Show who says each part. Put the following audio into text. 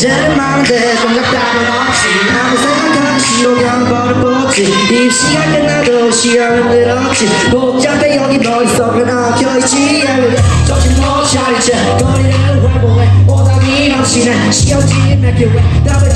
Speaker 1: 이제는 많은데 공약 답은 없지 항상 당시로 변번을 뽑지 입시가 끝나도 시험은 늘었지. 복잡해 여기 머릿속은 엉켜있지. 정신 못 차리지 거리를 활보해. 오답이 넘치는 시험지에 맡겨 왜 답을